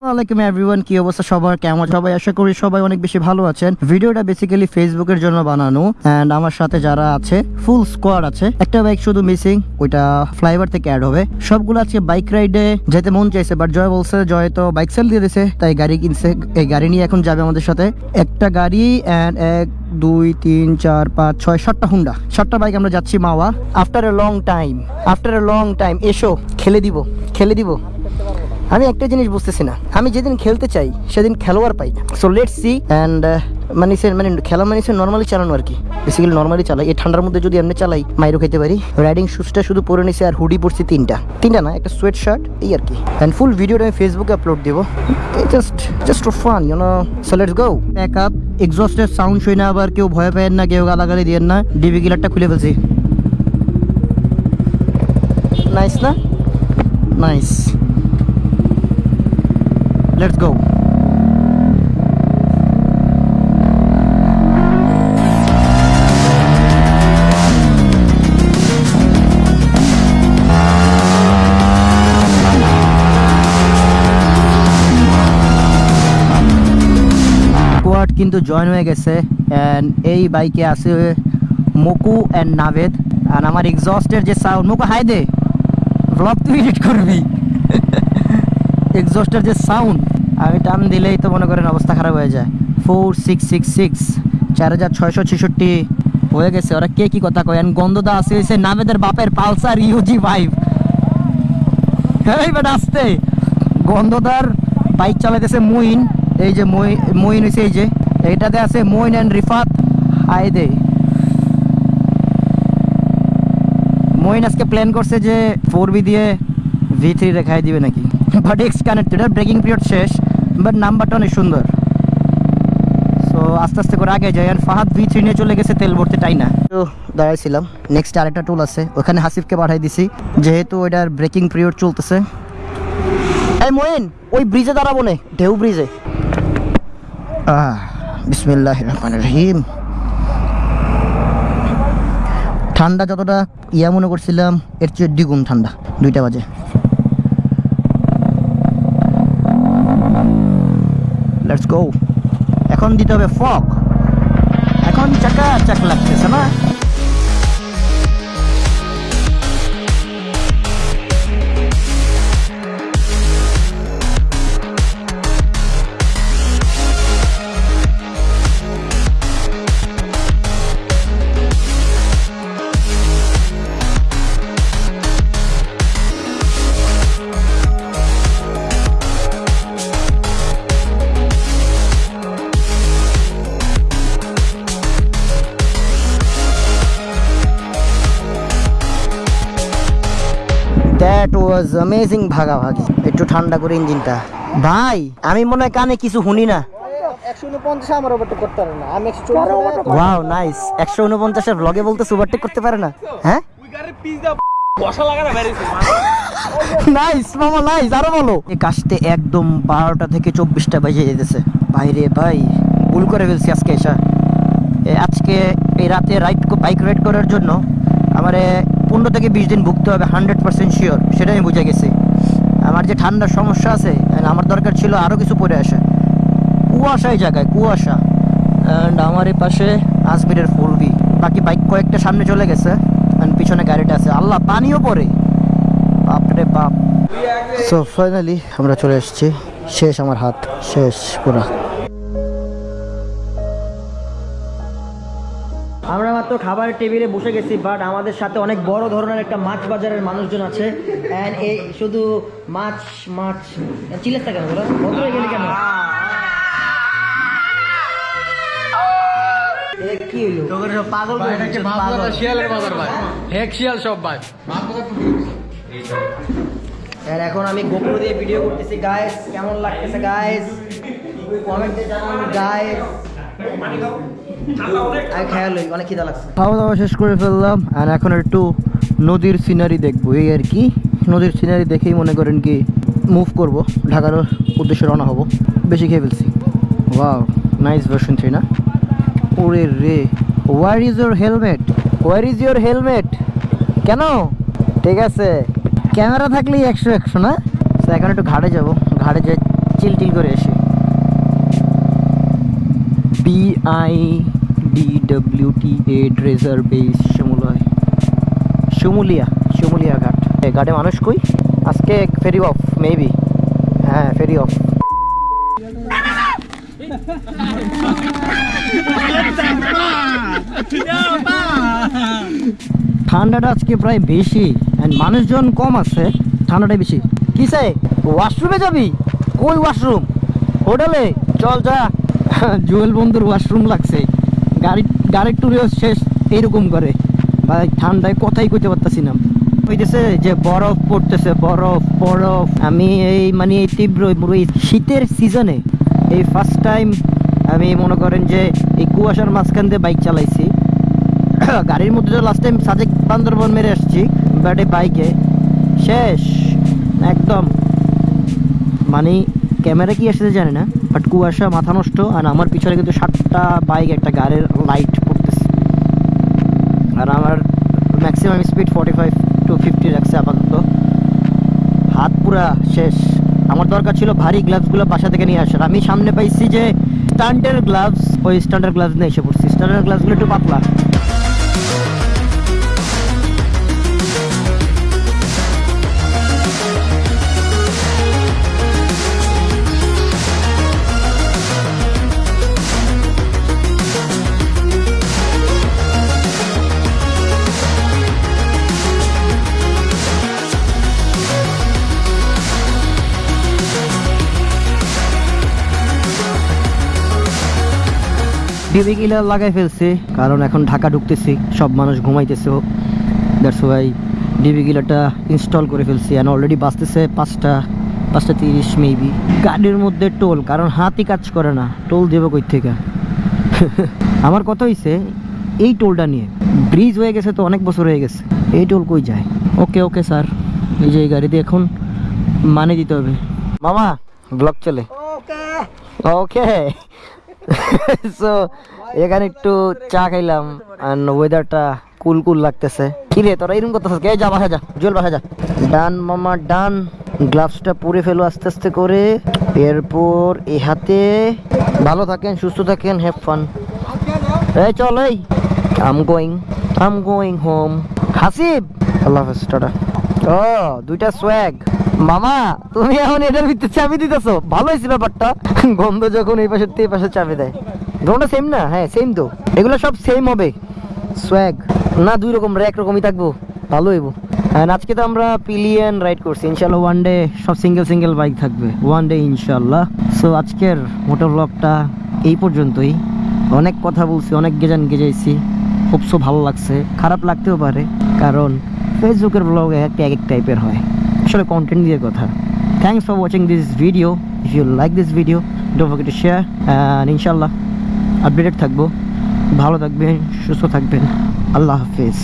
আসসালামাইকুম এভরিওয়ান কি অবস্থা? সবার কেমন? সবাই আশা করি সবাই অনেক বেশি ভালো আছেন। ভিডিওটা বেসিক্যালি ফেসবুকের জন্য বানানো এন্ড আমার সাথে যারা আছে ফুল স্কোয়াড আছে, একটা বাইক শুধু মিসিং ওইটা ফ্লাইওভার থেকে অ্যাড হবে। সবগুলো আজকে বাইক রাইডে যেতে মন চাইছে বাট জয় বলছে, জয় তো বাইক সেল দিয়ে দিছে, তাই গাড়ি কিনছে, এই গাড়ি নিয়ে এখন যাবে আমাদের সাথে। একটা গাড়ি এন্ড এক, দুই, তিন, চার, পাঁচ, ছয়, সাতটা হুন্ডা সাতটা বাইক আমরা যাচ্ছি Mawa. After a long time after a long time এসো, খেলে দিব খেলে দিব। আমি একটা জিনিস বুঝতেছি না। আমি যেদিন খেলতে চাই সেদিন খেলোয়াড় পাই না। সো লেট সি অ্যান্ড মানে সে মানে খেলা মানে সে নর্মালি চালানো আর কি। বেসিক্যালি নর্মালি চালাই। এই ঠান্ডার মধ্যে যদি এমনি চালাই মাইরও খেতে পারি। রাইডিং শুজটা শুধু পরে নিছি আর হুডি পরছি তিনটা। তিনটা না একটা সোয়েট শার্ট এই আর কি। অ্যান্ড ফুল ভিডিওটা আমি ফেসবুকে আপলোড দেবো। Just just fun you know so let's go pack up এক্সস্টের sound শুই না আবার কেউ ভয় পায় না কেউ গালাগালি দিয়ে না। ডিবি গিলারটা খুলে ফেলছি। নাইস না? Nice Go. স্কোয়াড কিন্তু জয়েন হয়ে গেছে অ্যান্ড এই বাইকে আছে মকু অ্যান্ড নাভেদ আর আমার এক্সস্টের যে সাউন্ড মকু হাই দে ব্লগ তুই এডিট করবি এক্সস্টের যে সাউন্ড আমি টান দিলেই তো মনে করেন অবস্থা খারাপ হয়ে যায়। ফোর সিক্স সিক্স সিক্স চার হাজার ছয়শো ছেষট্টি হয়ে গেছে। ওরা কে কি কথা কয়? গন্ধদা আসে হয়েছে নামেদের বাপের পালসার ইউজি ফাইভ আসতে। গন্ধদার বাইক চালাইতেছে মুইন। এই যে মই- মইন হয়েছে এই যে। এইটাতে আছে মইন অ্যান্ড রিফাত। আই দে। মইন আজকে প্ল্যান করছে যে ফোর বি দিয়ে ভি থ্রি রেখাই দিবে নাকি? But X connected breaking period শেষ বাট নাম্বারটা অনেক সুন্দর। সো আস্তে আস্তে করে আগে যাই, আর ফাহাদ ভি থ্রি নিয়ে চলে গেছে তেল ভরতে টাই না তো দাঁড়াইছিলাম নেক্সট আরেকটা টুল আছে, ওখানে হাসিফকে পাঠাই দিছি, যেহেতু ওইটার ব্রেকিং পিরিয়ড চলতেছে। এই মোয়েন ওই ব্রিজে দাঁড়াবো নে, ঢেউ ব্রিজে বিসমিল্লাহ রহমান রহিম। ঠান্ডা যতটা, ইয়া মনে করছিলাম, এর চেয়ে দ্বিগুণ ঠান্ডা, দুইটা বাজে। লেটস গো এখন দিতে হবে ফক এখন চাকা চাক লাগতেছে না। দ্যাট ওয়াজ অ্যামেজিং ভাগাভাগি। একটু ঠান্ডা করে ইঞ্জিনটা। ভাই আমি মনে হয় কানে কিছু শুনি না। ওয়াও নাইস একশো উনপঞ্চাশের ব্লগে বলতে সুপারটেক করতে পারে না। হ্যাঁ? নাইস মামা নাইস আরও বলো। এই কাজতে একদম বারোটা থেকে চব্বিশটা বাজে যেতেছে। বাইরে ভাই ভুল করে ফেলছি আজকে এসা। এ আজকে এই রাতে রাইড বাইক রাইড করার জন্য আমার পনেরো থেকে বিশ দিন ভুগতে হবে হান্ড্রেড পার্সেন্ট শিওর সেটা আমি বুঝে গেছি। আমার যে ঠান্ডার সমস্যা আছে আমার দরকার ছিল আরও কিছু পরে আসা। কুয়াশা এই জায়গায়, কুয়াশা। অ্যান্ড আমার এই পাশে আজমিরের ফুলবি বাকি বাইক কয়েকটা সামনে চলে গেছে অ্যান্ড পিছনে গাড়িটা আছে। আল্লাহ, পানিও পড়ে। বাপরে বাপ। সো ফাইনালি আমরা চলে এসেছি। শেষ আমার হাত, শেষ পুরা খাবার টেবিলে বসে গেছি বাট আমাদের সাথে অনেক বড় ধরনের একটা মাছ বাজারের মানুষজন আছে। অ্যান্ড এই শুধু মাছ মাছ চিলেসটা কেন বলো? বন্ধ হয়ে গেলে কেন? এ কি হইল? পাগল করে দিচ্ছে, পাগল। শিয়ালের বাজার ভাই। হেক শিয়াল সব ভাই। আর এখন আমি গোপ্রো দিয়ে ভিডিও করতেছি গাইস কেমন লাগতেছে গাইস কমেন্টে জানান হই অনেক খিদা লাগছে। খাওয়া দাওয়া শেষ করে ফেললাম আর এখন একটু নদীর সিনারি দেখব এই আর কি। নদীর সিনারি দেখেই মনে করেন কি মুভ করব ঢাকার উদ্দেশ্যে রওনা হব। বেশি খেয়ে ফেলছি। ওয়াও নাইস ভার্সন থ্রি না? ওরে রে where is helmet where is your helmet কেন? ঠিক আছে। ক্যামেরা থাকলেই একশো একশো না? তো এখন একটু ঘাটে যাব ঘাটে যে চিল I D W T A dredger base Shimulia Shimulia Shimulia ঘাট ঘাটে মানুষ কই? আজকে ফেরি অফ মেবি হ্যাঁ ফেরি অফ ঠান্ডাটা আজকে প্রায় বেশি মানুষজন কম আছে ঠান্ডাটা বেশি। কিসে ওয়াশরুমে যাবি? কই ওয়াশরুম হোটেলে? চল যা। জুয়েল বন্ধুর ওয়াশরুম লাগছে। গাড়ি, গাড়ির ট্যুরেও শেষ, এইরকম করে। ভাই, ঠান্ডায় কথাই কইতে পারতাছি না। হইতেছে যে বরফ পড়তেছে, বরফ বরফ। আমি এই মানে এই তীব্র শীতের সিজনে এই ফার্স্ট টাইম আমি মনে করেন যে এই কুয়াশার মাঝখান দিয়ে বাইক চালাইছি। গাড়ির মধ্যে তো লাস্ট টাইম সাজেক বান্দরবন মেরে আসছি বাট বাইকে শেষ, একদম। মানে ক্যামেরা কি এসেছে জানি না বাট কুয়াশা মাথা নষ্ট আর আমার পিছনে কিন্তু সাতটা বাইক একটা গাড়ির লাইট পড়তেছে। আর আমার maximum speed forty five to fifty রাখছে আপাতত। হাত পুরা শেষ। আমার দরকার ছিল ভারী গ্লাভসগুলো বাসা থেকে নিয়ে আসার। আমি সামনে পাইছি যে স্ট্যান্ডের গ্লাভস ওই স্ট্যান্ডার্ড গ্লাভস নিয়ে এসে পড়ছি। স্ট্যান্ডার্ড গ্লাভসগুলো একটু পাতলা। ডিবি কিলার লাগাই ফেলছি কারণ এখন ঢাকা ঢুকতেছি সব মানুষ ঘুমাইতেছে। দ্যাটস ওয়াই ডিবি কিলারটা ইনস্টল করে ফেলছি অ্যান্ড অলরেডি বাঁচতেছে পাঁচটা পাঁচটা তিরিশ মেবি গাড়ির মধ্যে টোল কারণ হাতই কাজ করে না টোল দেবো কই থেকে? আমার কথা হয়েছে এই টোলটা নিয়ে। ব্রিজ হয়ে গেছে তো অনেক বছর হয়ে গেছে এই টোল কই যায়? ওকে ওকে স্যার এই যে এই গাড়িতে এখন মানে দিতে হবে। মামা ব্লক চলে। ওকে ওকে সো এখানে একটু চা খাইলাম আর ওয়েদারটা কুল কুল লাগতেছে। কি রে, তোরা এরকম করতেছিস কে? যা, বাসা যা, জল বাসা যা। ডান মামা, ডান। গ্লাভসটা পরে ফেলো আস্তে আস্তে করে। এরপর এই হাতে ভালো থাকেন, সুস্থ থাকেন হ্যাভ ফান এই, চল, এই। I'm going I'm going home Hasib. আল্লাহ হাফেজ, টাটা। ও, দুইটা সোয়াগ মামা, তুমি এখন এটার ভিতরে চাবি দিতেছো। ভালো হয়েছে ব্যাপারটা। গন্ধ যখন এই পাশে এই পাশে চাবি দেয়। গন্ধটা সেম না? হ্যাঁ সেম তো। এগুলো সব সেম হবে। সোয়াগ না, দুই রকম, এক রকমই থাকব। ভালো হইব। আজকে তো আমরা পিলিয়ন রাইড করছি। ইনশাল্লাহ ওয়ান ডে সব সিঙ্গেল সিঙ্গেল বাইক থাকবে। ওয়ান ডে ইনশাল্লাহ সো আজকের মোটর ব্লগটা এই পর্যন্তই। অনেক কথা বলছি, অনেক গেজান গেজাইছি। খুব সো ভালো লাগছে। খারাপ লাগতেও পারে। কারণ ফেসবুকের ব্লগ এক এক টাইপের হয়। আসলে কন্টেন্ট দিয়ে কথা। Thanks for watching this video if you like this video don't forget to share and ইনশাল্লাহ আপডেটেড থাকব। ভালো থাকবেন, সুস্থ থাকবেন। আল্লাহ হাফিজ।